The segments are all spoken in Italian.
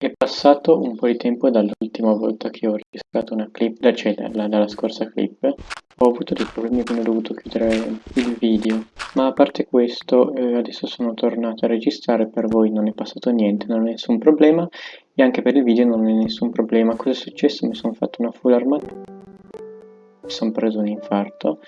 È passato un po' di tempo dall'ultima volta che ho registrato una clip, cioè dalla, dalla scorsa clip. Ho avuto dei problemi quindi ho dovuto chiudere il video. Ma a parte questo, eh, adesso sono tornato a registrare, per voi non è passato niente, non è nessun problema. E anche per il video non è nessun problema. Cosa è successo? Mi sono fatto una full armatura. Mi sono preso un infarto.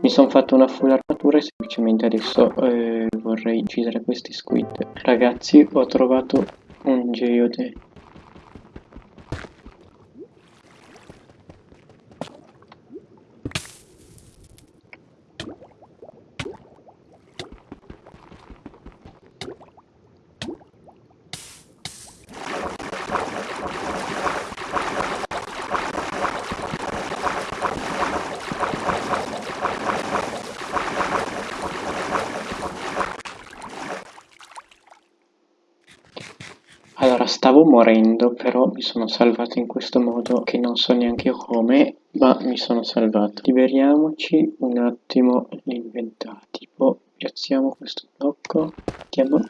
Mi sono fatto una full armatura e semplicemente adesso eh, vorrei uccidere questi squid. Ragazzi, ho trovato un geode Allora, stavo morendo, però mi sono salvato in questo modo che non so neanche come, ma mi sono salvato. Liberiamoci un attimo l'inventario. Tipo, piazziamo questo blocco, vediamo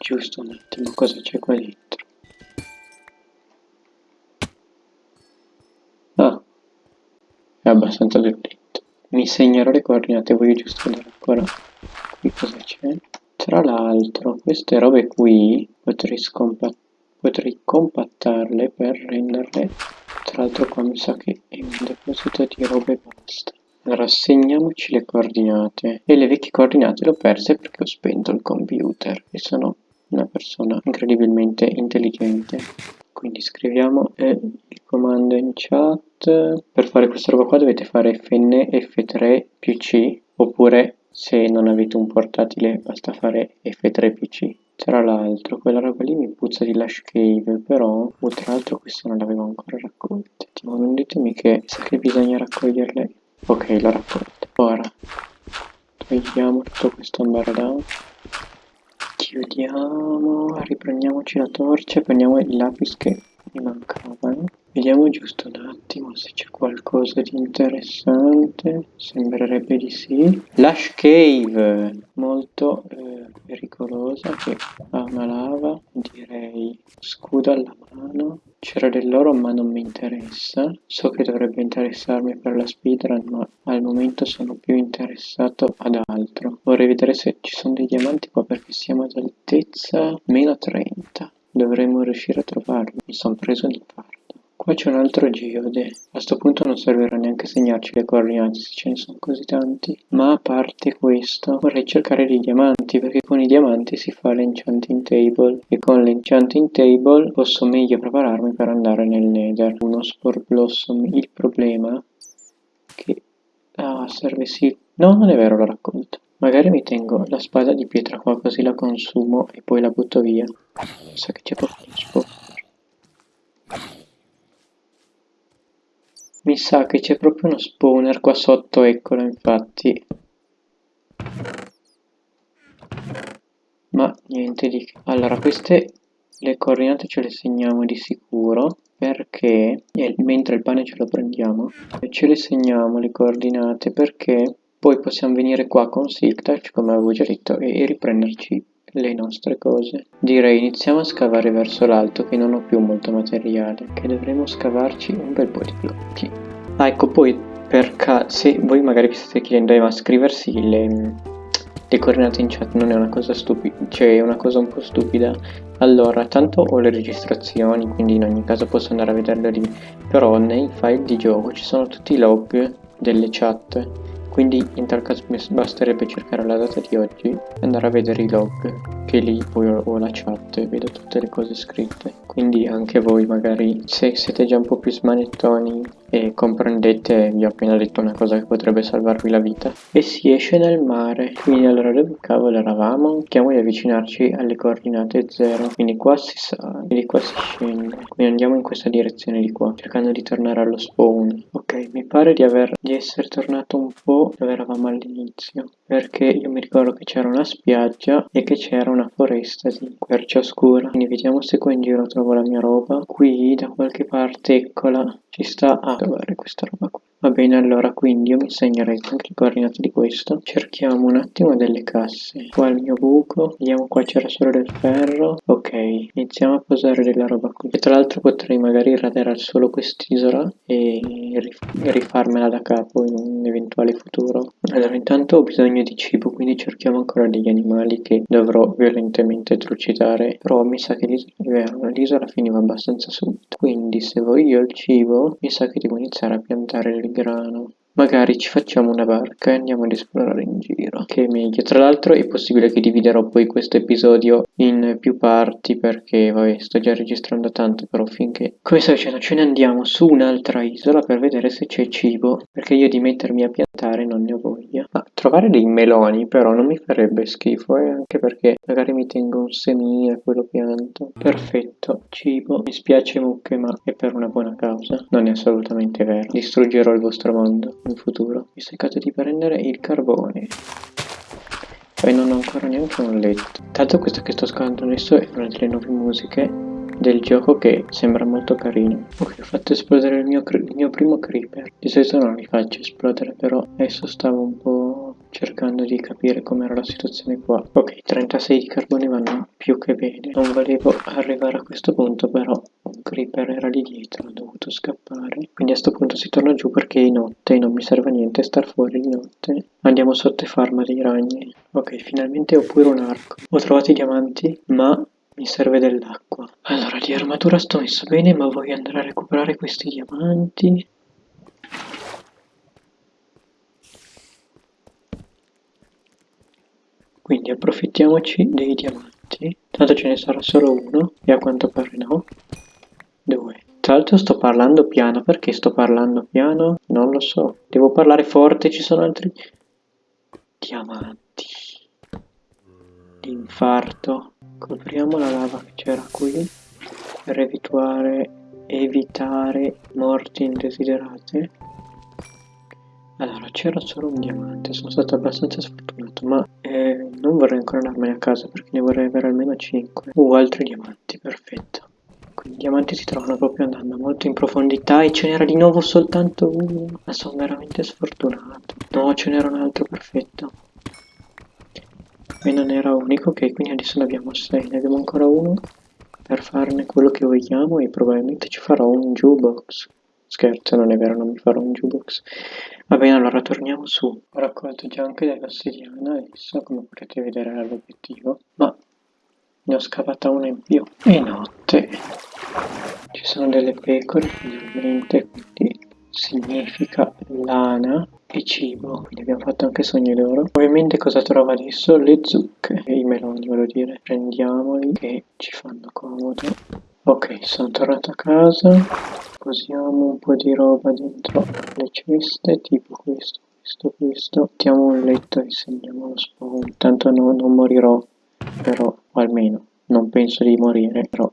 giusto un attimo cosa c'è qua dentro. Ah, è abbastanza violento. Mi segnerò le coordinate, voglio giusto vedere ancora qui cosa c'è. Tra l'altro, queste robe qui potrei scompattare potrei compattarle per renderle. Tra l'altro qua mi sa che è un deposito di robe e basta. Allora segniamoci le coordinate. E le vecchie coordinate le ho perse perché ho spento il computer e sono una persona incredibilmente intelligente. Quindi scriviamo eh, il comando in chat. Per fare questa roba qua dovete fare fn f3 più c oppure se non avete un portatile basta fare f3 più c tra l'altro, quella roba lì mi puzza di Lash Cave, però, oh, tra l'altro queste non le avevo ancora raccolte. Tipo, non ditemi che sa che bisogna raccoglierle. Ok, l'ho raccolta. Ora, togliamo tutto questo ambardown. Chiudiamo, riprendiamoci la torcia, prendiamo il lapis che mi mancavano. Vediamo giusto un attimo se c'è qualcosa di interessante. Sembrerebbe di sì. Lash Cave, molto eh, pericolosa, che ha una lava. Direi scudo alla mano. C'era dell'oro ma non mi interessa. So che dovrebbe interessarmi per la speedrun ma al momento sono più interessato ad altro. Vorrei vedere se ci sono dei diamanti qua perché siamo ad altezza meno 30. Dovremmo riuscire a trovarli. Mi sono preso l'infarto. Qua c'è un altro geode. A questo punto non servirà neanche segnarci le coordinate se ce ne sono così tanti. Ma a parte questo, vorrei cercare dei diamanti, perché con i diamanti si fa l'enchanting table. E con l'enchanting table posso meglio prepararmi per andare nel nether. Uno spore blossom. Il problema è che... Ah, serve sì. No, non è vero, l'ho raccolto. Magari mi tengo la spada di pietra qua così la consumo e poi la butto via. Sa che c'è proprio uno spore. Mi sa che c'è proprio uno spawner qua sotto, eccolo infatti. Ma niente di. Allora, queste le coordinate ce le segniamo di sicuro perché, mentre il pane ce lo prendiamo, ce le segniamo le coordinate perché poi possiamo venire qua con Silk Touch, come avevo già detto, e riprenderci le nostre cose. Direi iniziamo a scavare verso l'alto che non ho più molto materiale, che dovremo scavarci un bel po' di blocchi. Ah ecco poi per se voi magari vi state chiedendo eh, ma scriversi le, le coordinate in chat non è una cosa stupida, cioè è una cosa un po' stupida. Allora, tanto ho le registrazioni, quindi in ogni caso posso andare a vederle lì, però nei file di gioco ci sono tutti i log delle chat quindi in tal caso basterebbe cercare la data di oggi e andare a vedere i log che lì poi ho la chat e vedo tutte le cose scritte. Quindi anche voi magari se siete già un po' più smanettoni e comprendete vi ho appena detto una cosa che potrebbe salvarvi la vita. E si esce nel mare. Quindi allora dove cavolo eravamo? Cerchiamo di avvicinarci alle coordinate 0 quindi qua si sale quindi qua si scende. Quindi andiamo in questa direzione di qua cercando di tornare allo spawn. Ok mi pare di aver di essere tornato un po' dove eravamo all'inizio perché io mi ricordo che c'era una spiaggia e che c'era una foresta di quercia scura. Quindi vediamo se qua in giro trovo la mia roba. Qui da qualche parte eccola ci sta a trovare questa roba qua Va bene, allora, quindi io mi segnerei anche le coordinate di questo. Cerchiamo un attimo delle casse. Qua il mio buco. Vediamo qua c'era solo del ferro. Ok, iniziamo a posare della roba qui. E tra l'altro potrei magari radere solo quest'isola e rifarmela da capo in un eventuale futuro. Allora, intanto ho bisogno di cibo, quindi cerchiamo ancora degli animali che dovrò violentemente trucidare. Però mi sa che l'isola finiva abbastanza subito. Quindi se voglio il cibo, mi sa che devo iniziare a piantare del grano. Magari ci facciamo una barca e andiamo ad esplorare in giro, che è meglio. Tra l'altro è possibile che dividerò poi questo episodio in più parti perché, vabbè, sto già registrando tanto, però finché... Come sto dicendo, ce ne andiamo su un'altra isola per vedere se c'è cibo, perché io di mettermi a piantare non ne ho voglia. Ma trovare dei meloni però non mi farebbe schifo, eh, anche perché magari mi tengo un semino e poi lo pianto. Perfetto, cibo. Mi spiace mucche, ma è per una buona causa. Non è assolutamente vero. Distruggerò il vostro mondo in futuro. Mi cercate di prendere il carbone. Poi non ho ancora neanche un letto. Tanto questo che sto ascoltando adesso è una delle nuove musiche del gioco che sembra molto carino. Ok, ho fatto esplodere il mio, il mio primo creeper. Di solito non li faccio esplodere, però adesso stavo un po' cercando di capire com'era la situazione qua. Ok, 36 di carbone vanno più che bene. Non volevo arrivare a questo punto, però creeper era lì dietro, ho dovuto scappare. Quindi a questo punto si torna giù perché è notte e non mi serve a niente star fuori di notte. Andiamo sotto e farma dei ragni. Ok, finalmente ho pure un arco. Ho trovato i diamanti, ma mi serve dell'acqua. Allora, di armatura sto messo bene, ma voglio andare a recuperare questi diamanti. Quindi approfittiamoci dei diamanti. Tanto ce ne sarà solo uno, e a quanto pare no. Due. Tra l'altro sto parlando piano, perché sto parlando piano? Non lo so. Devo parlare forte, ci sono altri... Diamanti. L'infarto. Copriamo la lava che c'era qui per evitare, evitare morti indesiderate. Allora, c'era solo un diamante, sono stato abbastanza sfortunato, ma eh, non vorrei ancora andarmene a casa perché ne vorrei avere almeno 5. Uh, altri diamanti, perfetto. Quindi i diamanti si trovano proprio andando molto in profondità e ce n'era di nuovo soltanto uno. Ma sono veramente sfortunato. No, ce n'era un altro, perfetto e non era unico, ok, quindi adesso ne abbiamo 6, ne abbiamo ancora uno per farne quello che vogliamo e probabilmente ci farò un jukebox. Scherzo, non è vero, non mi farò un jukebox. Va bene, allora torniamo su. Ho raccolto già anche dell'ossidiana adesso, come potete vedere era l'obiettivo, ma ne ho scavata una in più. E notte. Ci sono delle pecore, finalmente, quindi significa lana e cibo, quindi abbiamo fatto anche sogni d'oro. Ovviamente cosa trovo adesso? Le zucche, i meloni voglio dire. Prendiamoli che ci fanno comodo. Ok, sono tornato a casa, posiamo un po' di roba dentro le ceste, tipo questo, questo, questo. Mettiamo un letto e segniamo lo spawn, tanto no, non morirò, però almeno non penso di morire, però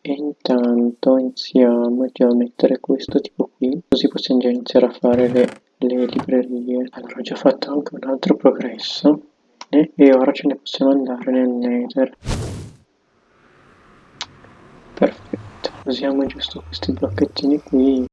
e intanto iniziamo già a mettere questo tipo qui, così possiamo già iniziare a fare le le librerie. Allora ho già fatto anche un altro progresso eh? e ora ce ne possiamo andare nel nether. Perfetto, usiamo giusto questi blocchettini qui